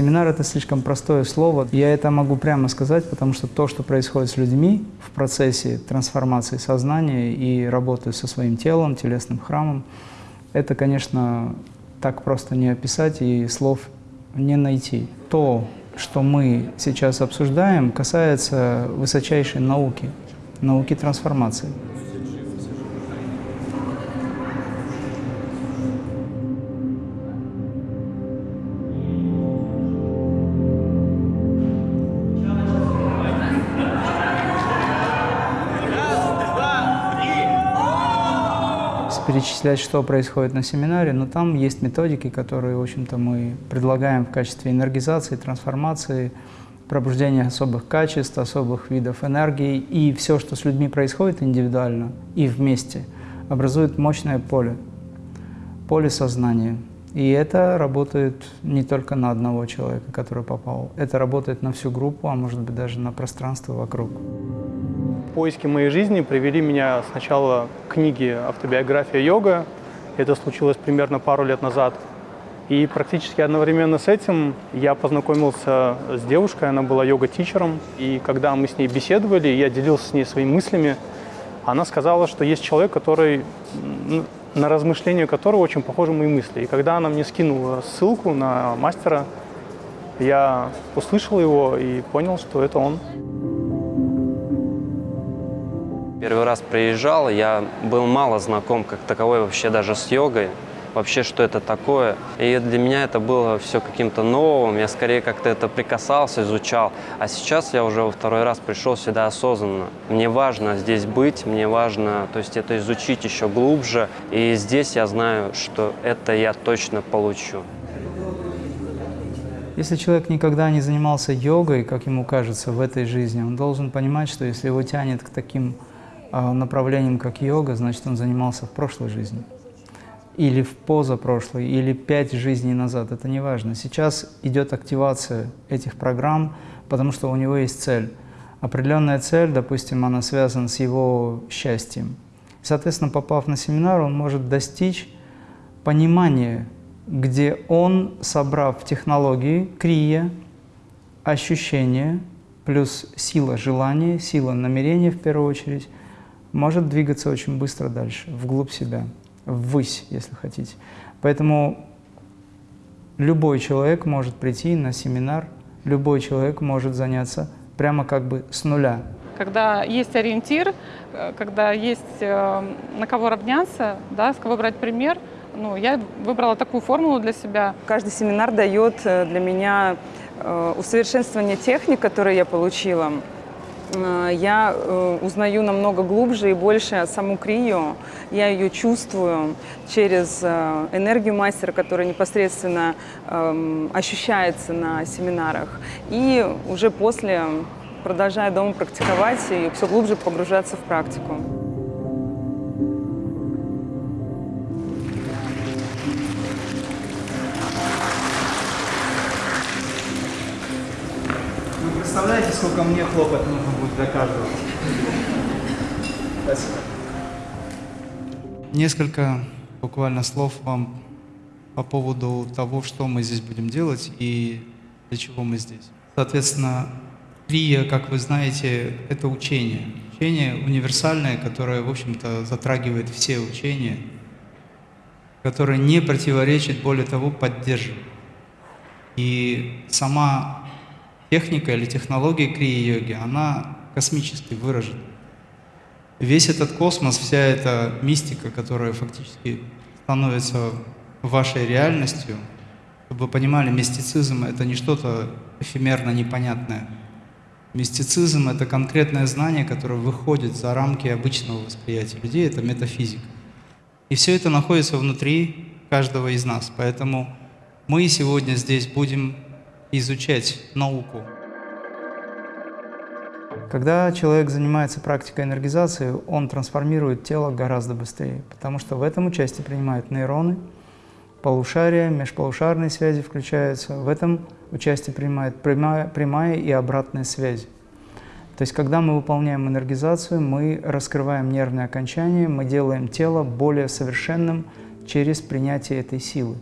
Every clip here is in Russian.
Семинар – это слишком простое слово. Я это могу прямо сказать, потому что то, что происходит с людьми в процессе трансформации сознания и работы со своим телом, телесным храмом, это, конечно, так просто не описать и слов не найти. То, что мы сейчас обсуждаем, касается высочайшей науки, науки трансформации. Перечислять, что происходит на семинаре, но там есть методики, которые, в общем-то, мы предлагаем в качестве энергизации, трансформации, пробуждения особых качеств, особых видов энергии. И все, что с людьми происходит индивидуально и вместе, образует мощное поле, поле сознания. И это работает не только на одного человека, который попал. Это работает на всю группу, а может быть даже на пространство вокруг. Поиски моей жизни привели меня сначала к книге «Автобиография йога». Это случилось примерно пару лет назад. И практически одновременно с этим я познакомился с девушкой, она была йога-тичером. И когда мы с ней беседовали, я делился с ней своими мыслями, она сказала, что есть человек, который, на размышления которого очень похожи мои мысли. И когда она мне скинула ссылку на мастера, я услышал его и понял, что это он. Первый раз приезжал, я был мало знаком как таковой вообще даже с йогой, вообще что это такое. И для меня это было все каким-то новым, я скорее как-то это прикасался, изучал. А сейчас я уже во второй раз пришел сюда осознанно. Мне важно здесь быть, мне важно то есть это изучить еще глубже. И здесь я знаю, что это я точно получу. Если человек никогда не занимался йогой, как ему кажется, в этой жизни, он должен понимать, что если его тянет к таким направлением, как йога, значит, он занимался в прошлой жизни. Или в позапрошлой, или пять жизней назад, это не важно. Сейчас идет активация этих программ, потому что у него есть цель. Определенная цель, допустим, она связана с его счастьем. Соответственно, попав на семинар, он может достичь понимания, где он, собрав технологии, крия, ощущения, плюс сила желания, сила намерения в первую очередь, может двигаться очень быстро дальше, вглубь себя, ввысь, если хотите. Поэтому любой человек может прийти на семинар, любой человек может заняться прямо как бы с нуля. Когда есть ориентир, э, когда есть э, на кого равняться, да, с кого брать пример, ну, я выбрала такую формулу для себя. Каждый семинар дает э, для меня усовершенствование техник, которые я получила. Э, я э, узнаю намного глубже и больше саму Крию. Я ее чувствую через э, энергию мастера, которая непосредственно эм, ощущается на семинарах. И уже после, продолжая дома практиковать и все глубже погружаться в практику. представляете, сколько мне хлопать нужно для каждого? Спасибо. Несколько буквально слов вам по поводу того, что мы здесь будем делать и для чего мы здесь. Соответственно, Крия, как вы знаете, это учение. Учение универсальное, которое, в общем-то, затрагивает все учения, которое не противоречит, более того, поддерживает. И сама техника или технология крия-йоги, она космически выражена. Весь этот космос, вся эта мистика, которая фактически становится вашей реальностью, чтобы вы понимали, мистицизм — это не что-то эфемерно непонятное. Мистицизм — это конкретное знание, которое выходит за рамки обычного восприятия людей, это метафизика. И все это находится внутри каждого из нас. Поэтому мы сегодня здесь будем изучать науку. Когда человек занимается практикой энергизации, он трансформирует тело гораздо быстрее, потому что в этом участие принимают нейроны, полушария, межполушарные связи включаются. В этом участие принимает прямая, прямая и обратная связь. То есть, когда мы выполняем энергизацию, мы раскрываем нервные окончания, мы делаем тело более совершенным через принятие этой силы.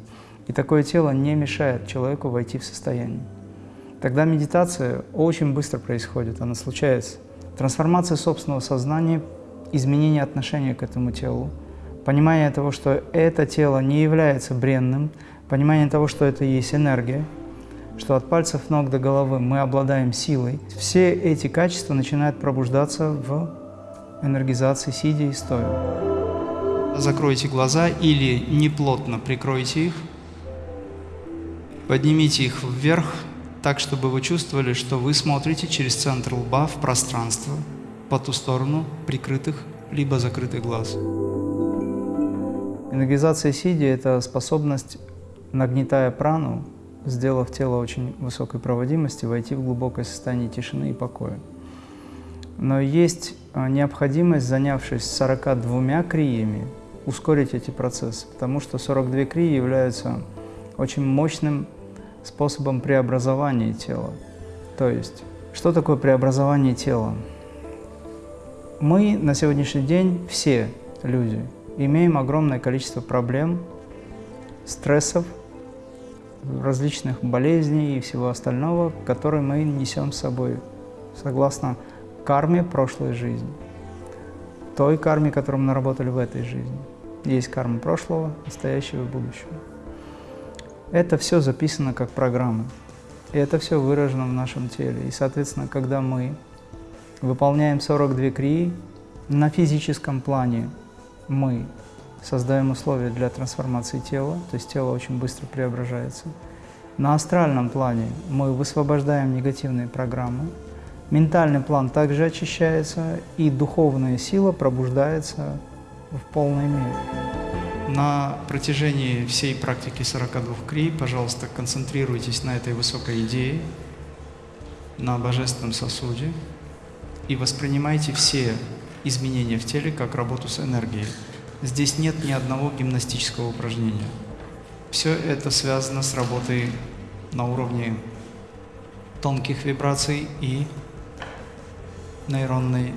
И такое тело не мешает человеку войти в состояние. Тогда медитация очень быстро происходит, она случается. Трансформация собственного сознания, изменение отношения к этому телу, понимание того, что это тело не является бренным, понимание того, что это есть энергия, что от пальцев ног до головы мы обладаем силой. Все эти качества начинают пробуждаться в энергизации сидя и стоя. Закройте глаза или неплотно прикройте их, поднимите их вверх, так, чтобы вы чувствовали, что вы смотрите через центр лба в пространство, по ту сторону прикрытых либо закрытых глаз. Энергизация сидя – это способность, нагнетая прану, сделав тело очень высокой проводимости, войти в глубокое состояние тишины и покоя. Но есть а, необходимость, занявшись 42 криями, ускорить эти процессы, потому что 42 крии являются очень мощным способом преобразования тела. То есть, что такое преобразование тела? Мы на сегодняшний день, все люди, имеем огромное количество проблем, стрессов, различных болезней и всего остального, которые мы несем с собой, согласно карме прошлой жизни, той карме, которую мы наработали в этой жизни. Есть карма прошлого, настоящего и будущего. Это все записано как программы. И это все выражено в нашем теле. И, соответственно, когда мы выполняем 42 крии, на физическом плане мы создаем условия для трансформации тела, то есть тело очень быстро преображается. На астральном плане мы высвобождаем негативные программы, Ментальный план также очищается, и духовная сила пробуждается в полной мере. На протяжении всей практики 42 крий, пожалуйста, концентрируйтесь на этой высокой идее, на божественном сосуде, и воспринимайте все изменения в теле как работу с энергией. Здесь нет ни одного гимнастического упражнения. Все это связано с работой на уровне тонких вибраций и нейронной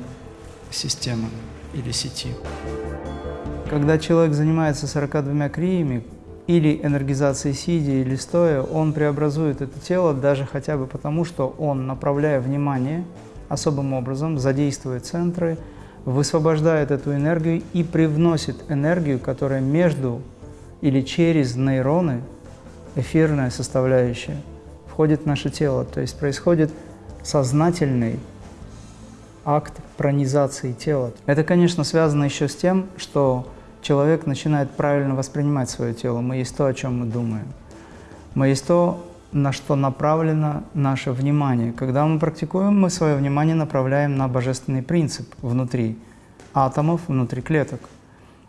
системы или сети. Когда человек занимается 42 криями, или энергизацией сидя, или стоя, он преобразует это тело даже хотя бы потому, что он, направляя внимание особым образом, задействует центры, высвобождает эту энергию и привносит энергию, которая между или через нейроны, эфирная составляющая, входит в наше тело. То есть происходит сознательный акт пронизации тела. Это, конечно, связано еще с тем, что человек начинает правильно воспринимать свое тело. Мы есть то, о чем мы думаем. Мы есть то, на что направлено наше внимание. Когда мы практикуем, мы свое внимание направляем на божественный принцип внутри атомов, внутри клеток.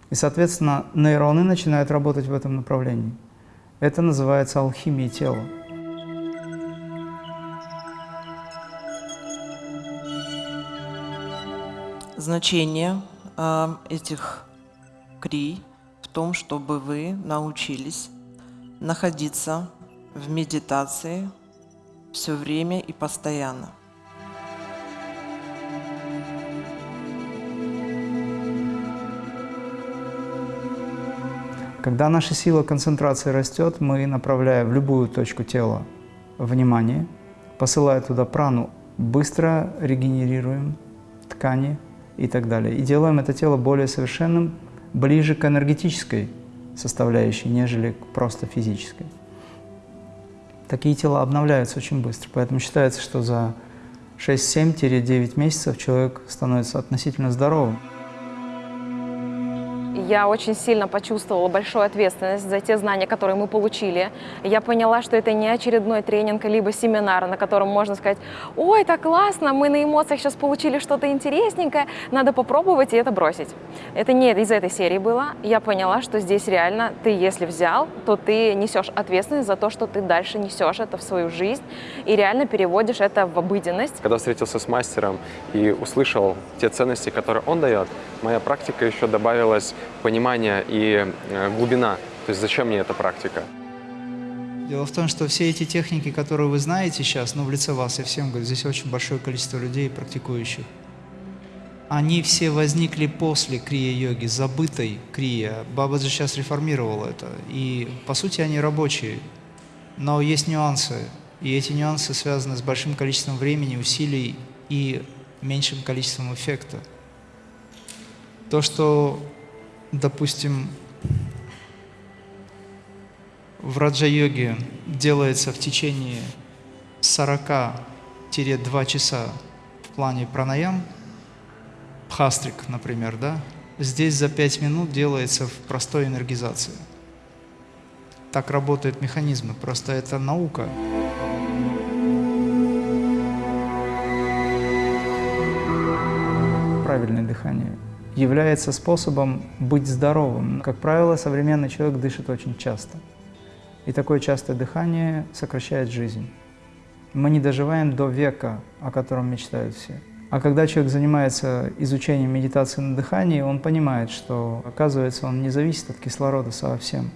И, соответственно, нейроны начинают работать в этом направлении. Это называется алхимией тела. Значение э, этих крий в том, чтобы вы научились находиться в медитации все время и постоянно. Когда наша сила концентрации растет, мы направляем в любую точку тела внимание, посылая туда прану, быстро регенерируем ткани, и так далее. И делаем это тело более совершенным, ближе к энергетической составляющей, нежели к просто физической. Такие тела обновляются очень быстро, поэтому считается, что за 6-7-9 месяцев человек становится относительно здоровым я очень сильно почувствовала большую ответственность за те знания, которые мы получили. Я поняла, что это не очередной тренинг, либо семинар, на котором можно сказать, ой, так классно, мы на эмоциях сейчас получили что-то интересненькое, надо попробовать и это бросить. Это не из этой серии было. Я поняла, что здесь реально ты, если взял, то ты несешь ответственность за то, что ты дальше несешь это в свою жизнь и реально переводишь это в обыденность. Когда встретился с мастером и услышал те ценности, которые он дает, моя практика еще добавилась понимание и э, глубина. То есть зачем мне эта практика? Дело в том, что все эти техники, которые вы знаете сейчас, ну, в лице вас, я всем говорю, здесь очень большое количество людей, практикующих. они все возникли после крия-йоги, забытой крия. Бабаджи сейчас реформировал это. И, по сути, они рабочие. Но есть нюансы. И эти нюансы связаны с большим количеством времени, усилий и меньшим количеством эффекта. То, что, допустим, в раджа-йоге делается в течение 40-2 часа в плане пранаям, пхастрик, например, да, здесь за 5 минут делается в простой энергизации. Так работают механизмы, просто это наука. Правильное дыхание является способом быть здоровым. Как правило, современный человек дышит очень часто. И такое частое дыхание сокращает жизнь. Мы не доживаем до века, о котором мечтают все. А когда человек занимается изучением медитации на дыхании, он понимает, что, оказывается, он не зависит от кислорода совсем.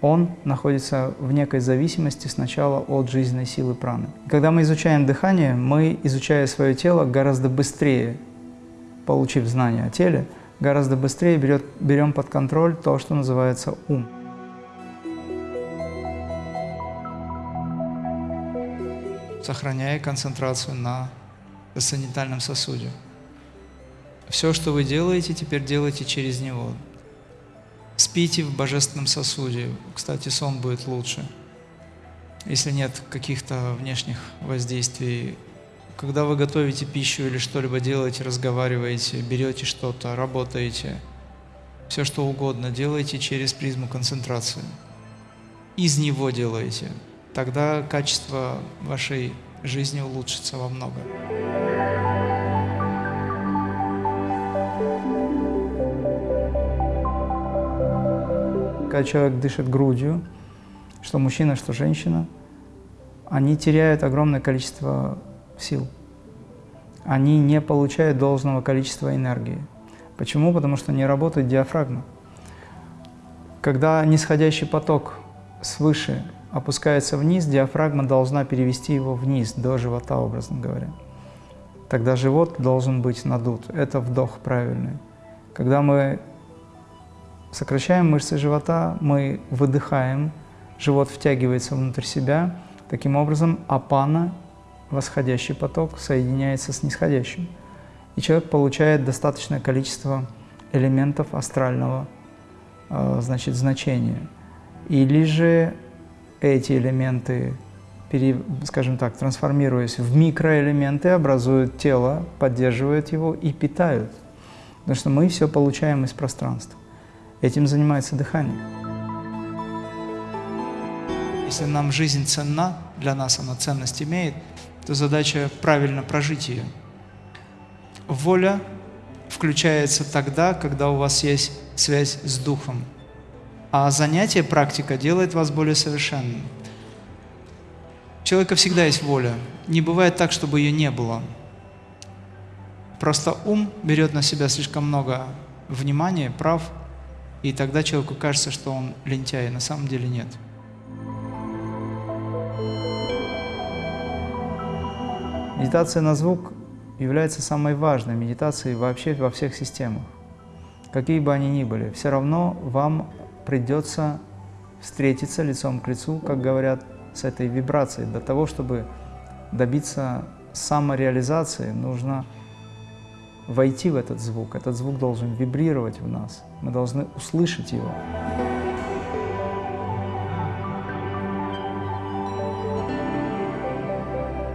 Он находится в некой зависимости сначала от жизненной силы праны. Когда мы изучаем дыхание, мы, изучая свое тело, гораздо быстрее, получив знания о теле, гораздо быстрее берет, берем под контроль то, что называется ум. Сохраняя концентрацию на санитальном сосуде. Все, что вы делаете, теперь делайте через него. Спите в божественном сосуде. Кстати, сон будет лучше, если нет каких-то внешних воздействий. Когда вы готовите пищу или что-либо делаете, разговариваете, берете что-то, работаете, все что угодно делайте через призму концентрации. Из него делаете. Тогда качество вашей жизни улучшится во много. Когда человек дышит грудью, что мужчина, что женщина, они теряют огромное количество сил. Они не получают должного количества энергии. Почему? Потому что не работает диафрагма. Когда нисходящий поток свыше опускается вниз, диафрагма должна перевести его вниз, до живота, образно говоря. Тогда живот должен быть надут. Это вдох правильный. Когда мы сокращаем мышцы живота, мы выдыхаем, живот втягивается внутрь себя. Таким образом, апана, восходящий поток, соединяется с нисходящим. И человек получает достаточное количество элементов астрального э, значит, значения. Или же эти элементы, скажем так, трансформируясь в микроэлементы, образуют тело, поддерживают его и питают. Потому что мы все получаем из пространства. Этим занимается дыхание. Если нам жизнь ценна, для нас она ценность имеет, то задача правильно прожить ее. Воля включается тогда, когда у вас есть связь с Духом. А занятие, практика делает вас более совершенным. У человека всегда есть воля. Не бывает так, чтобы ее не было. Просто ум берет на себя слишком много внимания, прав, и тогда человеку кажется, что он лентяй. На самом деле нет. Медитация на звук является самой важной медитацией вообще во всех системах. Какие бы они ни были, все равно вам придется встретиться лицом к лицу, как говорят, с этой вибрацией. Для того, чтобы добиться самореализации, нужно войти в этот звук. Этот звук должен вибрировать в нас. Мы должны услышать его.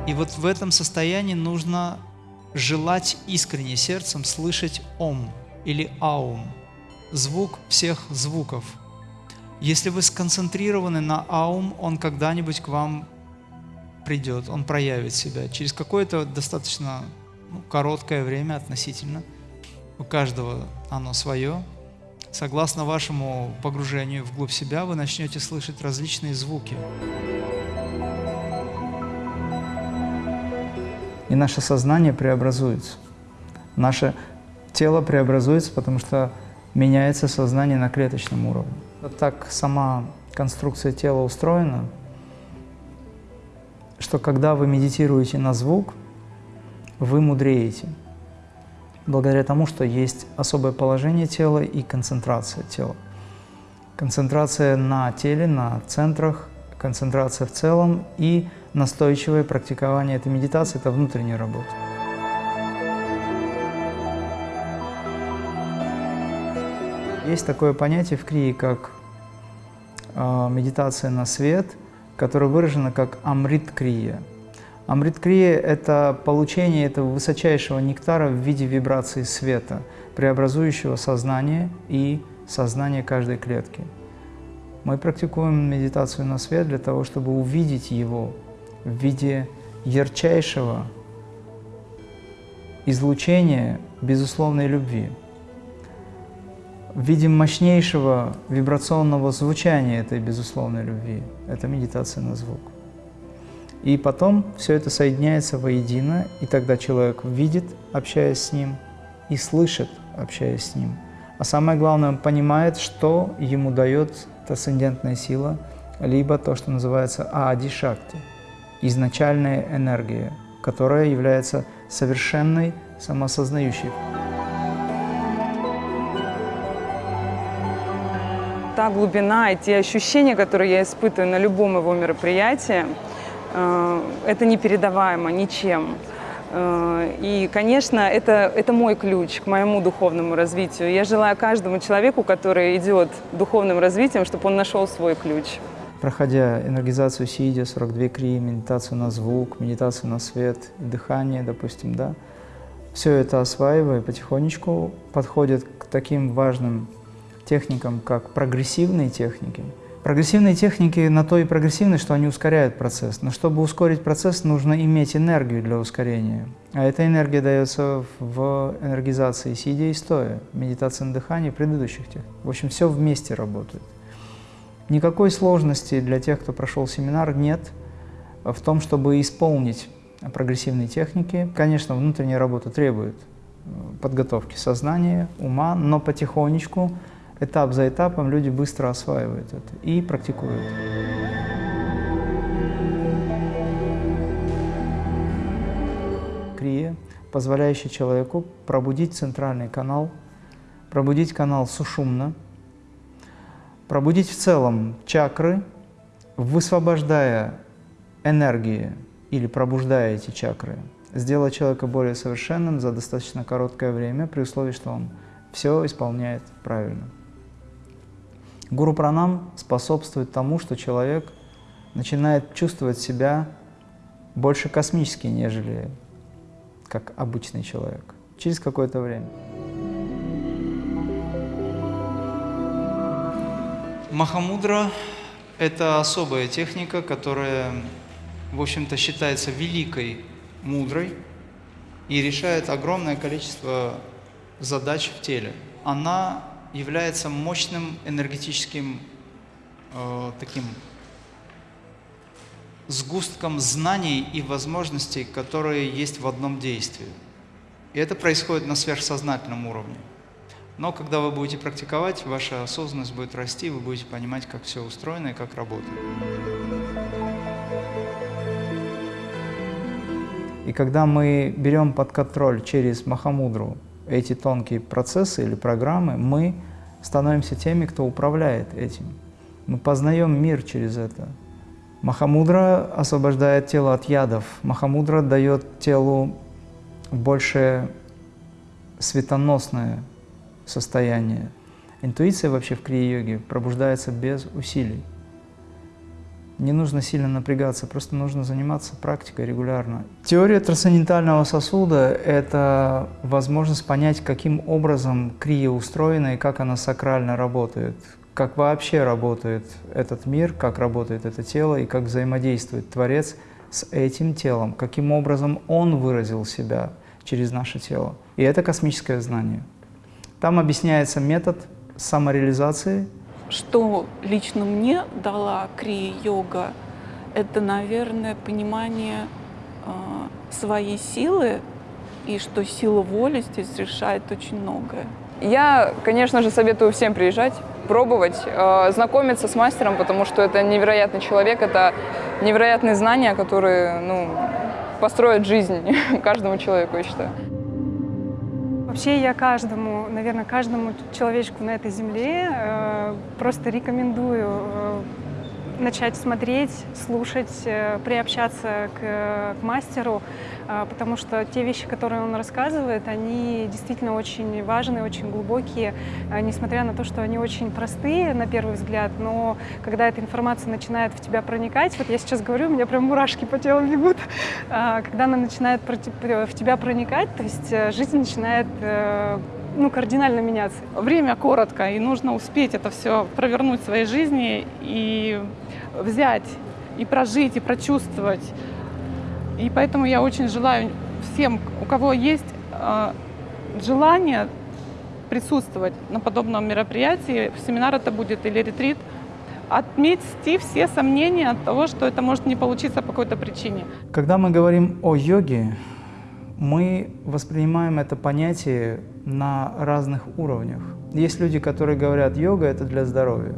И вот в этом состоянии нужно желать искренне сердцем слышать «Ом» или «Аум» звук всех звуков. Если вы сконцентрированы на аум, он когда-нибудь к вам придет, он проявит себя. Через какое-то достаточно ну, короткое время относительно, у каждого оно свое, согласно вашему погружению вглубь себя, вы начнете слышать различные звуки. И наше сознание преобразуется. Наше тело преобразуется, потому что меняется сознание на клеточном уровне. Вот так сама конструкция тела устроена, что когда вы медитируете на звук, вы мудреете. благодаря тому, что есть особое положение тела и концентрация тела. Концентрация на теле, на центрах, концентрация в целом и настойчивое практикование этой медитации – это внутренняя работа. Есть такое понятие в крии, как э, медитация на свет, которое выражено как амрит-крия. Амрит-крия – это получение этого высочайшего нектара в виде вибрации света, преобразующего сознание и сознание каждой клетки. Мы практикуем медитацию на свет для того, чтобы увидеть его в виде ярчайшего излучения безусловной любви, в виде мощнейшего вибрационного звучания этой безусловной любви. Это медитация на звук. И потом все это соединяется воедино, и тогда человек видит, общаясь с ним, и слышит, общаясь с ним. А самое главное, он понимает, что ему дает трансцендентная сила, либо то, что называется Аади-шакти, изначальная энергия, которая является совершенной самосознающей. Та глубина и те ощущения, которые я испытываю на любом его мероприятии, э, это непередаваемо ничем. Э, и, конечно, это, это мой ключ к моему духовному развитию. Я желаю каждому человеку, который идет духовным развитием, чтобы он нашел свой ключ. Проходя энергизацию сидя, 42 крии, медитацию на звук, медитацию на свет, дыхание, допустим, да, все это осваивая потихонечку, подходит к таким важным техникам, как прогрессивные техники – Прогрессивные техники на то и прогрессивны, что они ускоряют процесс. Но чтобы ускорить процесс, нужно иметь энергию для ускорения. А эта энергия дается в энергизации сидя и стоя, медитации на дыхании предыдущих техник. В общем, все вместе работает. Никакой сложности для тех, кто прошел семинар, нет в том, чтобы исполнить прогрессивные техники. Конечно, внутренняя работа требует э, подготовки сознания, ума, но потихонечку этап за этапом люди быстро осваивают это и практикуют. Крия, позволяющий человеку пробудить центральный канал, пробудить канал сушумна, пробудить в целом чакры, высвобождая энергии или пробуждая эти чакры, сделать человека более совершенным за достаточно короткое время, при условии, что он все исполняет правильно. Гуру пранам способствует тому, что человек начинает чувствовать себя больше космически, нежели как обычный человек, через какое-то время. Махамудра – это особая техника, которая, в общем-то, считается великой мудрой и решает огромное количество задач в теле. Она является мощным энергетическим э, таким сгустком знаний и возможностей, которые есть в одном действии. И это происходит на сверхсознательном уровне. Но когда вы будете практиковать, ваша осознанность будет расти, вы будете понимать, как все устроено и как работает. И когда мы берем под контроль через Махамудру эти тонкие процессы или программы, мы становимся теми, кто управляет этим. Мы познаем мир через это. Махамудра освобождает тело от ядов. Махамудра дает телу больше светоносное состояние. Интуиция вообще в крия-йоге пробуждается без усилий. Не нужно сильно напрягаться, просто нужно заниматься практикой регулярно. Теория трансцендентального сосуда – это возможность понять, каким образом крия устроена и как она сакрально работает, как вообще работает этот мир, как работает это тело и как взаимодействует Творец с этим телом, каким образом Он выразил себя через наше тело. И это космическое знание. Там объясняется метод самореализации – что лично мне дала крия-йога, это, наверное, понимание э, своей силы и что сила воли здесь решает очень многое. Я, конечно же, советую всем приезжать, пробовать, э, знакомиться с мастером, потому что это невероятный человек, это невероятные знания, которые ну, построят жизнь каждому человеку, я считаю. Вообще я каждому, наверное, каждому человечку на этой земле э, просто рекомендую э, начать смотреть, слушать, э, приобщаться к, к мастеру, э, потому что те вещи, которые он рассказывает, они действительно очень важные, очень глубокие, э, несмотря на то, что они очень простые на первый взгляд, но когда эта информация начинает в тебя проникать, вот я сейчас говорю, у меня прям мурашки по телу бегут, а, когда она начинает в тебя проникать, то есть жизнь начинает ну, кардинально меняться. Время коротко, и нужно успеть это все провернуть в своей жизни и взять, и прожить, и прочувствовать. И поэтому я очень желаю всем, у кого есть э, желание присутствовать на подобном мероприятии, семинар это будет или ретрит, отметьте все сомнения от того, что это может не получиться по какой-то причине. Когда мы говорим о йоге, мы воспринимаем это понятие на разных уровнях. Есть люди, которые говорят, йога – это для здоровья.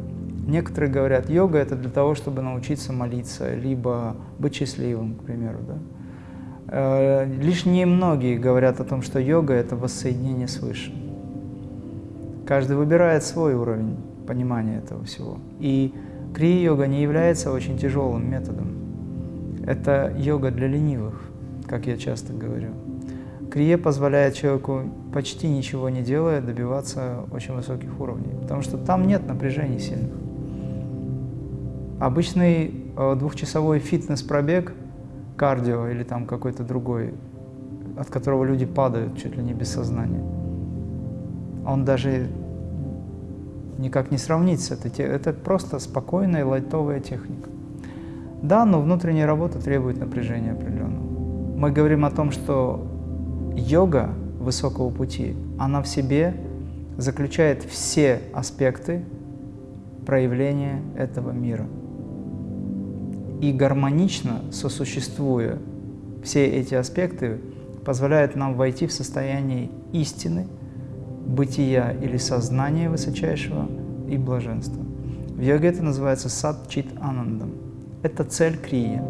Некоторые говорят, йога – это для того, чтобы научиться молиться, либо быть счастливым, к примеру. Да? Э, лишь немногие говорят о том, что йога – это воссоединение с Высшим. Каждый выбирает свой уровень понимания этого всего. И крия-йога не является очень тяжелым методом. Это йога для ленивых, как я часто говорю. Крие позволяет человеку, почти ничего не делая, добиваться очень высоких уровней, потому что там нет напряжений сильных. Обычный э, двухчасовой фитнес-пробег, кардио или там какой-то другой, от которого люди падают чуть ли не без сознания, он даже никак не сравнится. Это, это просто спокойная лайтовая техника. Да, но внутренняя работа требует напряжения определенного. Мы говорим о том, что йога высокого пути, она в себе заключает все аспекты проявления этого мира. И гармонично сосуществуя все эти аспекты, позвляет нам войти в состояние истины, бытия или сознания высочайшего и блаженства. В йоге это называется сад чит анандам. Это цель крия.